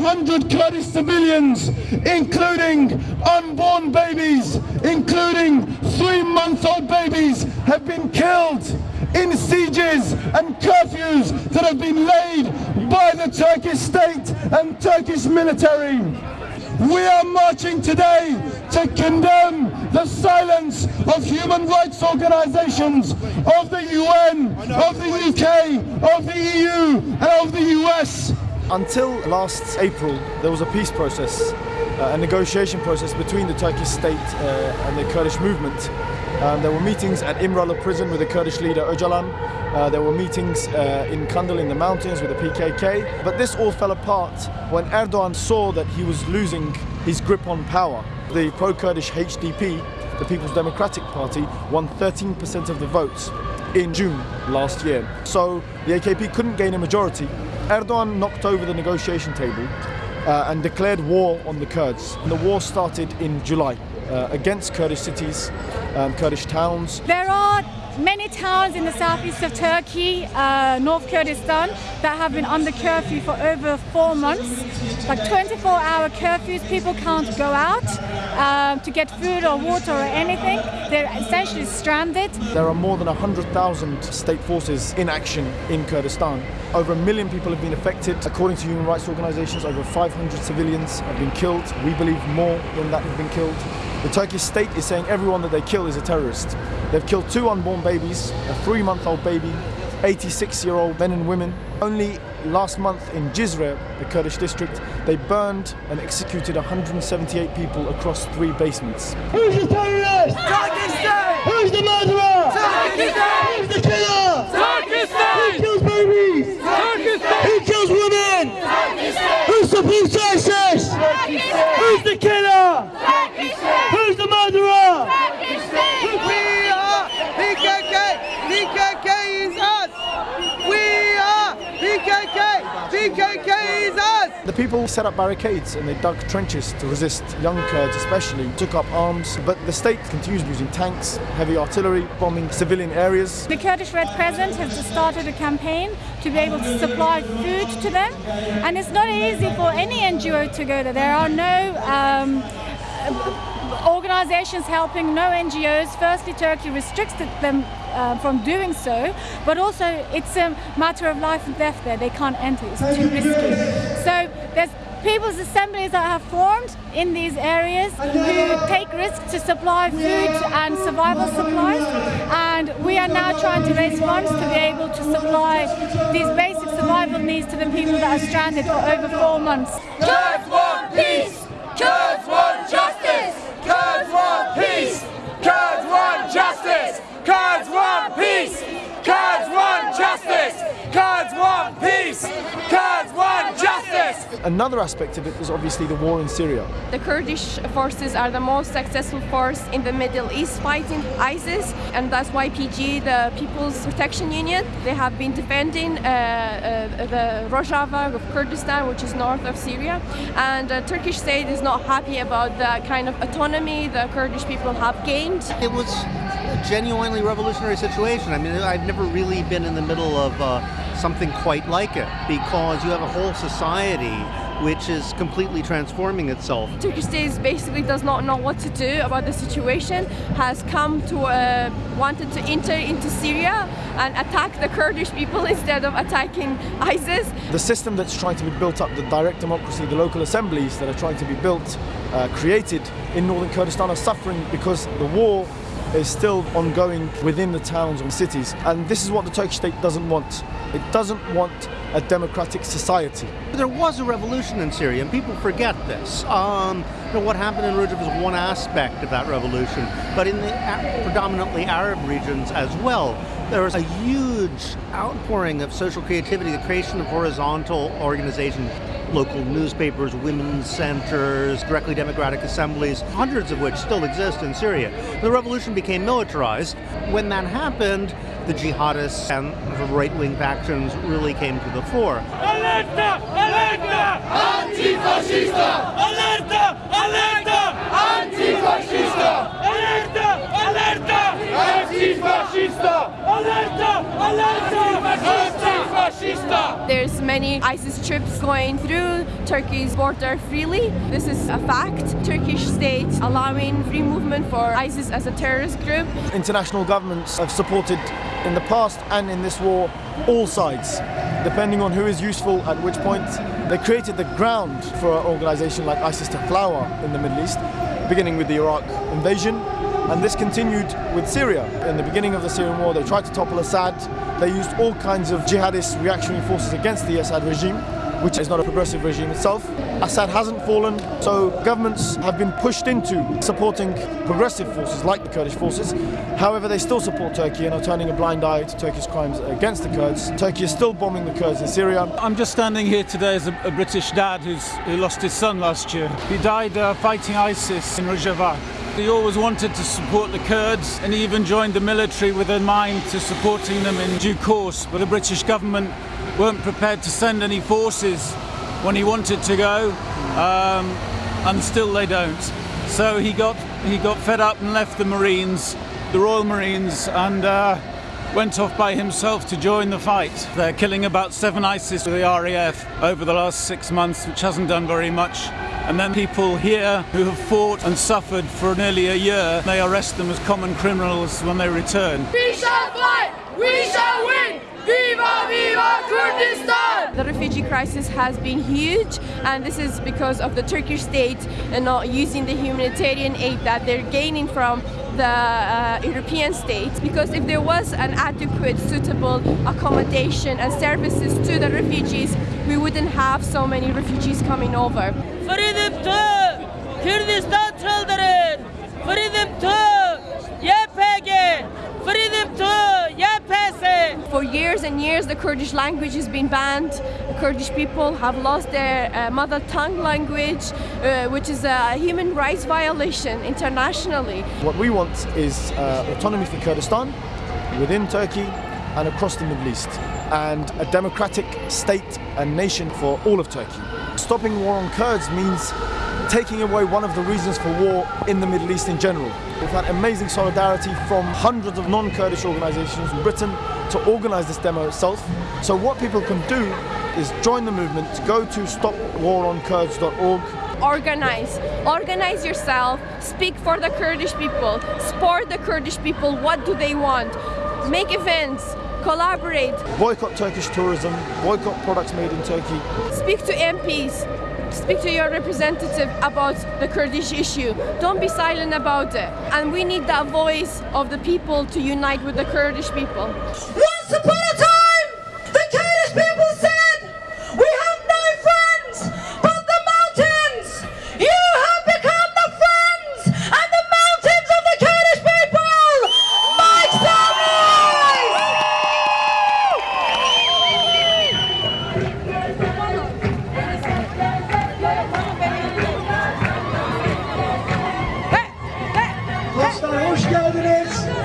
over 500 Kurdish civilians, including unborn babies, including three-month-old babies, have been killed in sieges and curfews that have been laid by the Turkish state and Turkish military. We are marching today to condemn the silence of human rights organizations, of the UN, of the UK, of the EU and of the US. Until last April, there was a peace process, uh, a negotiation process between the Turkish state uh, and the Kurdish movement. Um, there were meetings at Imralı prison with the Kurdish leader Öcalan. Uh, there were meetings uh, in Kandil in the mountains with the PKK. But this all fell apart when Erdogan saw that he was losing his grip on power. The pro-Kurdish HDP, the People's Democratic Party, won 13% of the votes in June last year. So the AKP couldn't gain a majority. Erdogan knocked over the negotiation table uh, and declared war on the Kurds. And the war started in July uh, against Kurdish cities, um, Kurdish towns. There are many towns in the southeast of Turkey, uh, North Kurdistan, that have been under curfew for over four months. Like 24-hour curfews, people can't go out um, to get food or water or anything. They're essentially stranded. There are more than 100,000 state forces in action in Kurdistan. Over a million people have been affected. According to human rights organizations, over 500 civilians have been killed. We believe more than that have been killed. The Turkish state is saying everyone that they kill is a terrorist. They've killed two unborn babies, a three-month-old baby, 86-year-old men and women. Only last month in Cizre, the Kurdish district, they burned and executed 178 people across three basements. Who's the terrorist? Turkish state! Who's the murderer? Turkish state! Who's the killer? Turkish Who state! kills babies? Turkish state! Who kills women? Who supports ISIS? Who's the killer? Who's the murderer? We are PKK! PKK is us! We are PKK! PKK is us! The people set up barricades and they dug trenches to resist young Kurds especially, took up arms, but the state continues using tanks, heavy artillery, bombing civilian areas. The Kurdish Red Crescent has started a campaign to be able to supply food to them. And it's not easy for any NGO to go there. There are no um, organizations helping, no NGOs. Firstly, Turkey restricted them uh, from doing so, but also it's a matter of life and death there. They can't enter, it's too risky. So there's people's assemblies that have formed in these areas who take risks to supply food and survival supplies and we are now trying to raise funds to be able to supply these basic survival needs to the people that are stranded for over four months. Peace! Kurds want justice! Kurds want peace! Kurds want justice! Another aspect of it is obviously the war in Syria. The Kurdish forces are the most successful force in the Middle East fighting ISIS, and that's why PG, the People's Protection Union, they have been defending uh, uh, the Rojava of Kurdistan, which is north of Syria. And the Turkish state is not happy about the kind of autonomy the Kurdish people have gained. It was a genuinely revolutionary situation. I mean, I've never really been in the middle of uh, something quite like it because you have a whole society which is completely transforming itself. Turkish state basically does not know what to do about the situation, has come to uh, wanted to enter into Syria and attack the Kurdish people instead of attacking ISIS. The system that's trying to be built up, the direct democracy, the local assemblies that are trying to be built, uh, created in northern Kurdistan are suffering because the war is still ongoing within the towns and cities. And this is what the Turkish state doesn't want. It doesn't want a democratic society. There was a revolution in Syria, and people forget this. Um, you know, what happened in Rojava was one aspect of that revolution, but in the predominantly Arab regions as well, there was a huge outpouring of social creativity, the creation of horizontal organizations, local newspapers, women's centers, directly democratic assemblies, hundreds of which still exist in Syria. The revolution became militarized. When that happened, the jihadists and the right-wing factions really came to the fore. Alerta! Alerta! Antifascista! Alerta! Alerta! Antifascista! Alerta! Alerta! Antifascista! Alerta! There's many ISIS troops going through Turkey's border freely. This is a fact. Turkish state allowing free movement for ISIS as a terrorist group. International governments have supported in the past and in this war all sides, depending on who is useful at which point. They created the ground for an organization like ISIS to flower in the Middle East, beginning with the Iraq invasion. And this continued with Syria. In the beginning of the Syrian war, they tried to topple Assad. They used all kinds of jihadist reactionary forces against the Assad regime, which is not a progressive regime itself. Assad hasn't fallen, so governments have been pushed into supporting progressive forces like the Kurdish forces. However, they still support Turkey and are turning a blind eye to Turkey's crimes against the Kurds. Turkey is still bombing the Kurds in Syria. I'm just standing here today as a, a British dad who lost his son last year. He died uh, fighting ISIS in Rojava. He always wanted to support the Kurds and he even joined the military with a mind to supporting them in due course. But the British government weren't prepared to send any forces when he wanted to go, um, and still they don't. So he got he got fed up and left the Marines, the Royal Marines, and uh, went off by himself to join the fight. They're killing about seven ISIS with the RAF over the last six months, which hasn't done very much. And then people here who have fought and suffered for nearly a year, they arrest them as common criminals when they return. We shall fight! We shall win! Viva Viva Kurdistan! The refugee crisis has been huge, and this is because of the Turkish state and not using the humanitarian aid that they're gaining from the uh, European states. Because if there was an adequate, suitable accommodation and services to the refugees, we wouldn't have so many refugees coming over. To Kurdistan children! Freedom to For years and years, the Kurdish language has been banned. The Kurdish people have lost their uh, mother tongue language, uh, which is a human rights violation internationally. What we want is uh, autonomy for Kurdistan within Turkey and across the Middle East, and a democratic state and nation for all of Turkey. Stopping war on Kurds means taking away one of the reasons for war in the Middle East in general. We've had amazing solidarity from hundreds of non-Kurdish organizations in Britain to organize this demo itself. So what people can do is join the movement, go to stopwaronkurds.org organize. Organize yourself. Speak for the kurdish people. Support the kurdish people. What do they want? Make events. Collaborate. Boycott Turkish tourism, boycott products made in Turkey. speak to mps speak to your representative about the kurdish issue don't be silent about it and we need that voice of the people to unite with the kurdish people Once upon a time! Gençler hoş geldiniz.